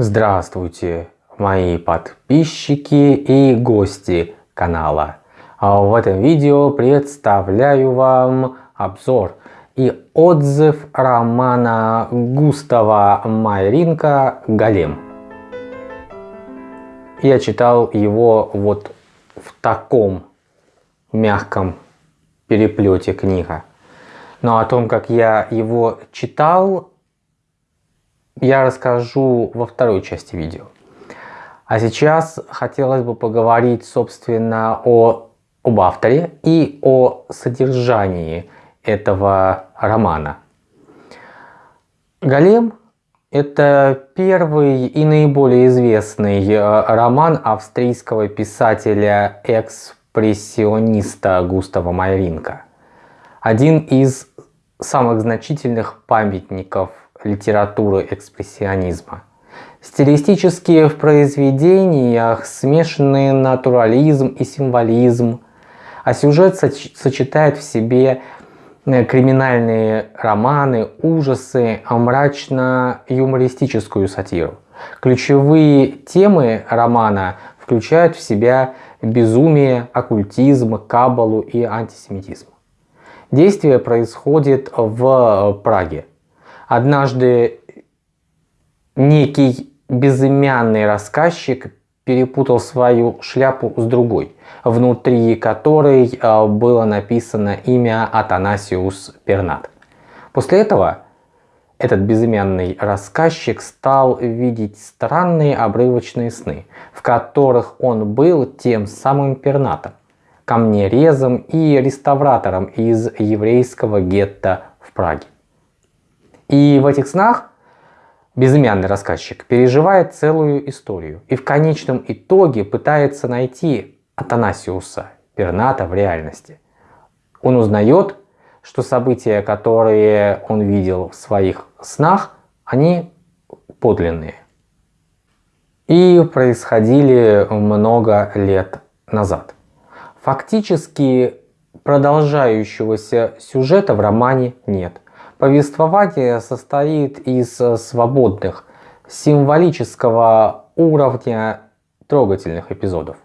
Здравствуйте, мои подписчики и гости канала. А в этом видео представляю вам обзор и отзыв романа Густава Майринка «Голем». Я читал его вот в таком мягком переплете книга. Но о том, как я его читал, я расскажу во второй части видео. А сейчас хотелось бы поговорить, собственно, о, об авторе и о содержании этого романа. «Голем» — это первый и наиболее известный э, роман австрийского писателя-экспрессиониста Густава Майринка. Один из самых значительных памятников литературы экспрессионизма. Стилистически в произведениях смешанный натурализм и символизм, а сюжет сочетает в себе э, криминальные романы, ужасы, а мрачно-юмористическую сатиру. Ключевые темы романа включают в себя безумие, оккультизм, кабалу и антисемитизм. Действие происходит в Праге. Однажды некий безымянный рассказчик перепутал свою шляпу с другой, внутри которой э, было написано имя Атанасиус Пернат. После этого этот безымянный рассказчик стал видеть странные обрывочные сны, в которых он был тем самым Пернатом, камнерезом и реставратором из еврейского гетто в Праге. И в этих снах безымянный рассказчик переживает целую историю и в конечном итоге пытается найти Атанасиуса Перната в реальности. Он узнает, что события, которые он видел в своих снах, они подлинные. И происходили много лет назад. Фактически продолжающегося сюжета в романе нет. Повествование состоит из э, свободных, символического уровня трогательных эпизодов.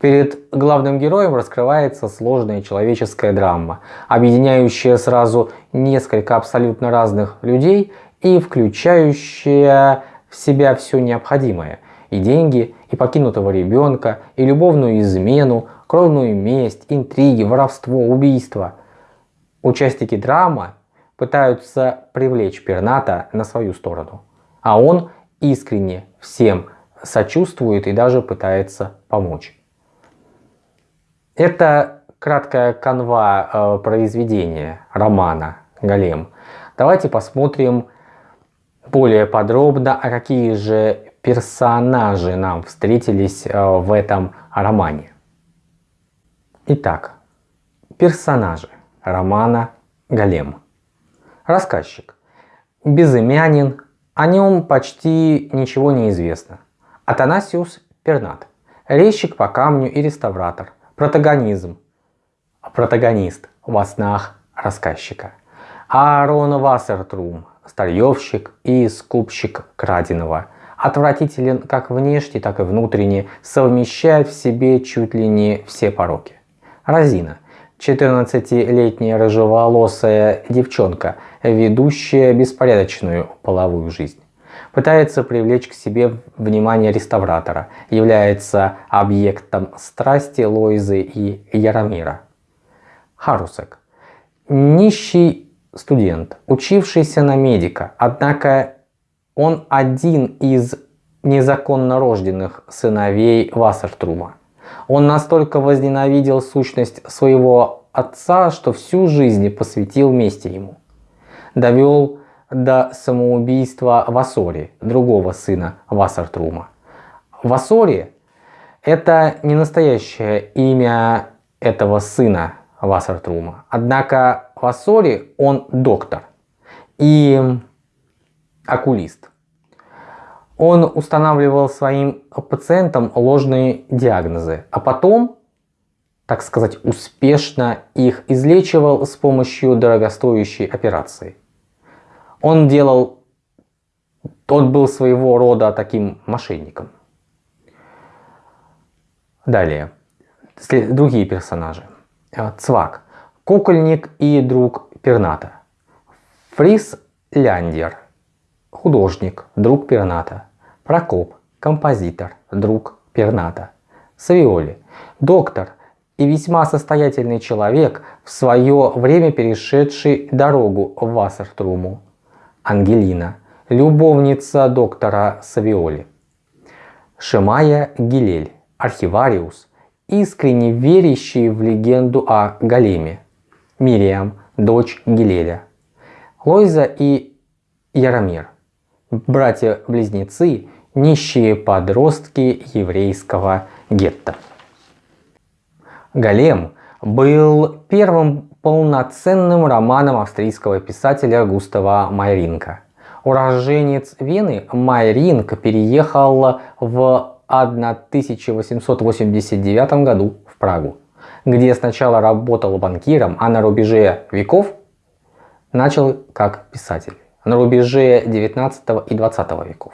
Перед главным героем раскрывается сложная человеческая драма, объединяющая сразу несколько абсолютно разных людей и включающая в себя все необходимое – и деньги, и покинутого ребенка, и любовную измену, кровную месть, интриги, воровство, убийство. Участники драмы пытаются привлечь Перната на свою сторону. А он искренне всем сочувствует и даже пытается помочь. Это краткая канва э, произведения романа «Голем». Давайте посмотрим более подробно, а какие же персонажи нам встретились э, в этом романе. Итак, персонажи романа «Голем». Рассказчик. Безымянин, о нем почти ничего не известно. Атанасиус Пернат. Резчик по камню и реставратор. Протагонизм. Протагонист во снах рассказчика. Аарон Вассертрум. Старьевщик и скупщик краденого. Отвратителен как внешне, так и внутренне, совмещает в себе чуть ли не все пороки. Разина 14-летняя рыжеволосая девчонка, ведущая беспорядочную половую жизнь. Пытается привлечь к себе внимание реставратора, является объектом страсти Лойзы и Яромира. Харусек. Нищий студент, учившийся на медика, однако он один из незаконно рожденных сыновей Вассертрума. Он настолько возненавидел сущность своего отца, что всю жизнь посвятил мести ему. Довел до самоубийства Васори, другого сына Вассартрума. Васори – это не настоящее имя этого сына Вассартрума. Однако Васори – он доктор и окулист он устанавливал своим пациентам ложные диагнозы, а потом, так сказать, успешно их излечивал с помощью дорогостоящей операции. Он делал тот был своего рода таким мошенником. Далее. Другие персонажи. Э, Цвак. Кукольник и друг Перната. Фрис Ляндер. Художник, друг Перната. Прокоп. Композитор, друг Перната. Савиоли. Доктор и весьма состоятельный человек, в свое время перешедший дорогу в Вассертруму. Ангелина. Любовница доктора Савиоли. Шимая Гилель. Архивариус. Искренне верящий в легенду о Галеме. Мириам, дочь Гилеля. Лойза и Яромир. Братья-близнецы, нищие подростки еврейского гетто. Голем был первым полноценным романом австрийского писателя Густава Майринка. Уроженец Вены Майринг переехал в 1889 году в Прагу, где сначала работал банкиром, а на рубеже веков начал как писатель. На рубеже 19 и 20 веков.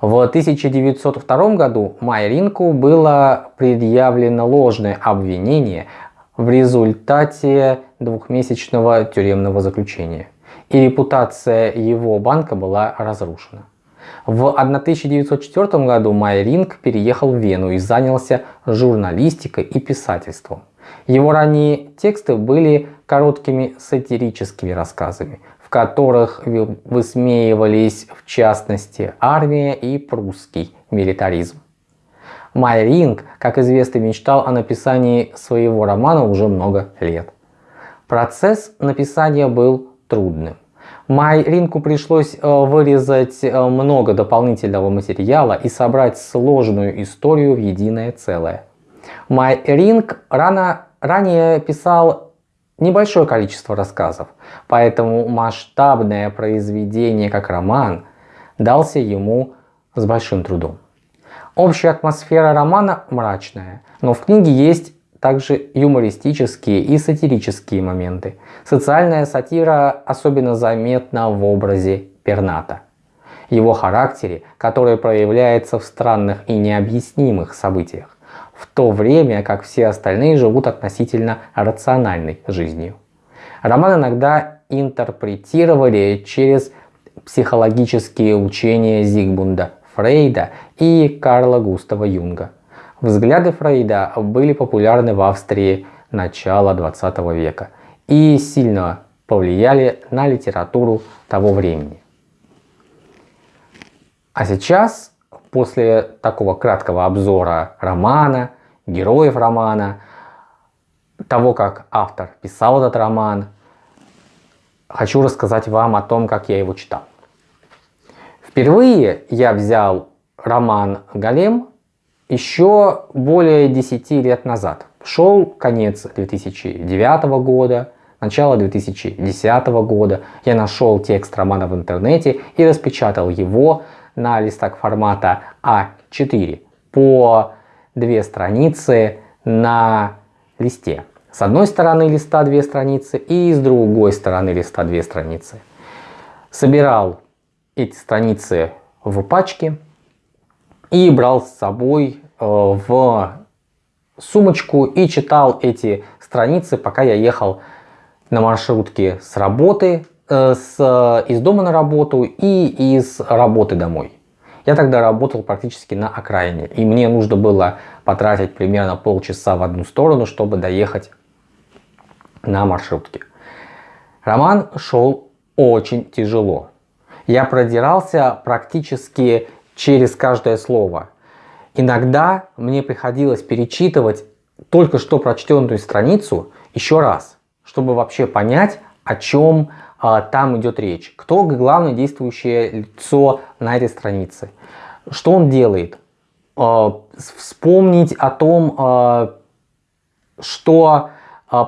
В 1902 году Майринку было предъявлено ложное обвинение в результате двухмесячного тюремного заключения, и репутация его банка была разрушена. В 1904 году Майринг переехал в Вену и занялся журналистикой и писательством. Его ранние тексты были короткими сатирическими рассказами, которых высмеивались в частности армия и прусский милитаризм. Майринг, как известно, мечтал о написании своего романа уже много лет. Процесс написания был трудным. Майринку пришлось э, вырезать э, много дополнительного материала и собрать сложную историю в единое целое. Майринг рано, ранее писал небольшое количество рассказов, поэтому масштабное произведение как роман дался ему с большим трудом. Общая атмосфера романа мрачная, но в книге есть также юмористические и сатирические моменты. Социальная сатира особенно заметна в образе Перната. Его характере, который проявляется в странных и необъяснимых событиях в то время как все остальные живут относительно рациональной жизнью. Роман иногда интерпретировали через психологические учения Зигмунда Фрейда и Карла Густава Юнга. Взгляды Фрейда были популярны в Австрии начала 20 века и сильно повлияли на литературу того времени. А сейчас после такого краткого обзора романа, героев романа, того, как автор писал этот роман, хочу рассказать вам о том, как я его читал. Впервые я взял роман «Голем» еще более 10 лет назад. Шел конец 2009 года, начало 2010 года. Я нашел текст романа в интернете и распечатал его на листах формата А4 по две страницы на листе. С одной стороны листа две страницы и с другой стороны листа две страницы. Собирал эти страницы в пачке и брал с собой э, в сумочку и читал эти страницы, пока я ехал на маршрутке с работы с, из дома на работу и из работы домой. Я тогда работал практически на окраине, и мне нужно было потратить примерно полчаса в одну сторону, чтобы доехать на маршрутке. Роман шел очень тяжело. Я продирался практически через каждое слово. Иногда мне приходилось перечитывать только что прочтенную страницу еще раз, чтобы вообще понять, о чем там идет речь. Кто главное действующее лицо на этой странице? Что он делает? А, вспомнить о том, а, что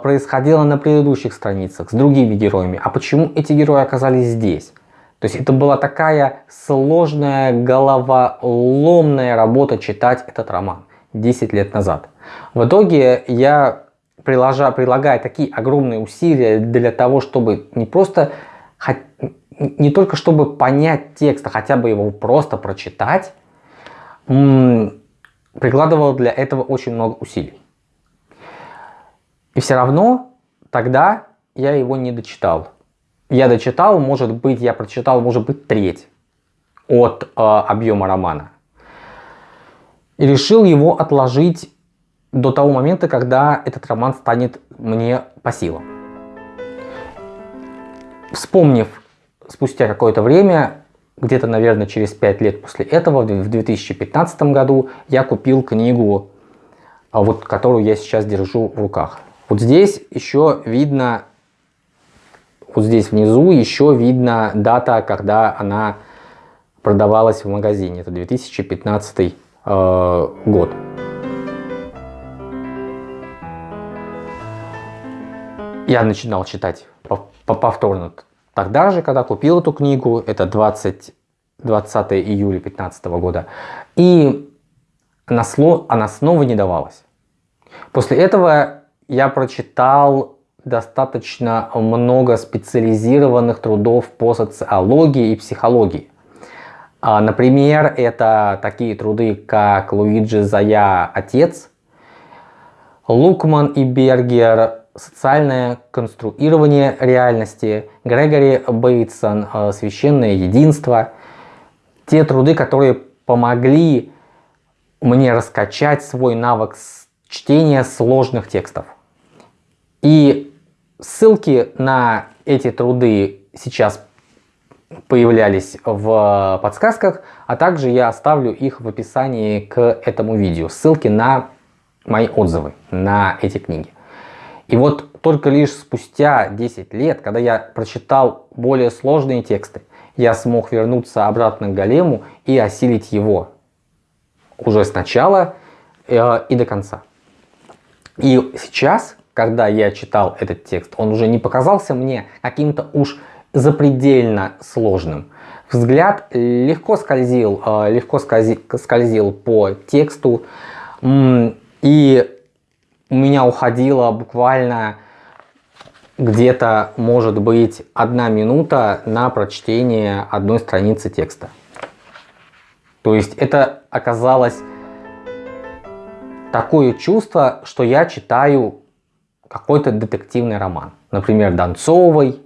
происходило на предыдущих страницах с другими героями. А почему эти герои оказались здесь? То есть это была такая сложная, головоломная работа читать этот роман 10 лет назад. В итоге я приложа, прилагая такие огромные усилия для того, чтобы не просто не только чтобы понять текст, а хотя бы его просто прочитать, прикладывал для этого очень много усилий. И все равно тогда я его не дочитал. Я дочитал, может быть, я прочитал, может быть, треть от э, объема романа. И решил его отложить до того момента, когда этот роман станет мне по силам. Вспомнив спустя какое-то время, где-то, наверное, через 5 лет после этого, в 2015 году, я купил книгу, а, вот, которую я сейчас держу в руках. Вот здесь еще видно, вот здесь внизу еще видно дата, когда она продавалась в магазине. Это 2015 э, год. Я начинал читать повторно тогда же, когда купил эту книгу, это 20, 20 июля 2015 года, и она, она снова не давалась. После этого я прочитал достаточно много специализированных трудов по социологии и психологии. А, например, это такие труды, как Луиджи Зая «Отец», Лукман и Бергер «Социальное конструирование реальности», Грегори Бейтсон э, «Священное единство». Те труды, которые помогли мне раскачать свой навык чтения сложных текстов. И ссылки на эти труды сейчас появлялись в подсказках, а также я оставлю их в описании к этому видео. Ссылки на мои отзывы на эти книги. И вот только лишь спустя 10 лет, когда я прочитал более сложные тексты, я смог вернуться обратно к Голему и осилить его уже сначала э, и до конца. И сейчас, когда я читал этот текст, он уже не показался мне каким-то уж запредельно сложным. Взгляд легко скользил, э, легко скользил по тексту, и у меня уходило буквально где-то, может быть, одна минута на прочтение одной страницы текста. То есть это оказалось такое чувство, что я читаю какой-то детективный роман. Например, Донцовой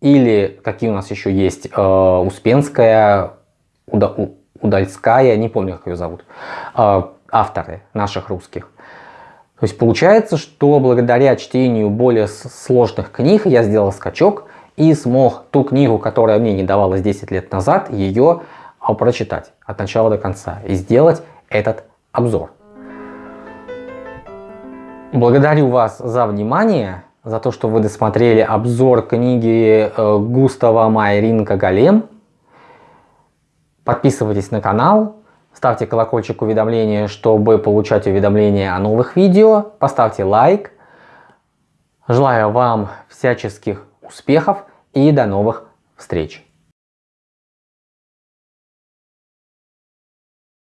или какие у нас еще есть, э, Успенская, Уда, Удальская, не помню, как ее зовут, э, авторы наших русских. То есть получается, что благодаря чтению более сложных книг я сделал скачок и смог ту книгу, которая мне не давалась 10 лет назад, ее а, прочитать от начала до конца и сделать этот обзор. Благодарю вас за внимание, за то, что вы досмотрели обзор книги э, Густава Майринка «Голем». Подписывайтесь на канал, ставьте колокольчик уведомления, чтобы получать уведомления о новых видео, поставьте лайк. Желаю вам всяческих успехов и до новых встреч!